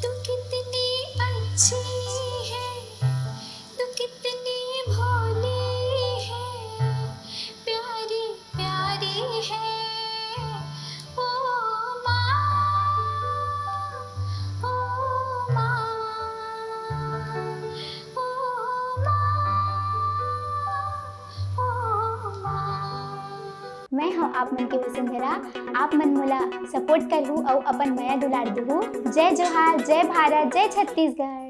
तू कितनी अच्छी है तू कितनी भोली है प्यारी प्यारी है। माँ हूँ आप मन के वसुंधरा। आप मन मोला सपोर्ट करहु और अपन मया दुलार देहु जय जोहार, जय भारत, जय छत्तीसगढ़।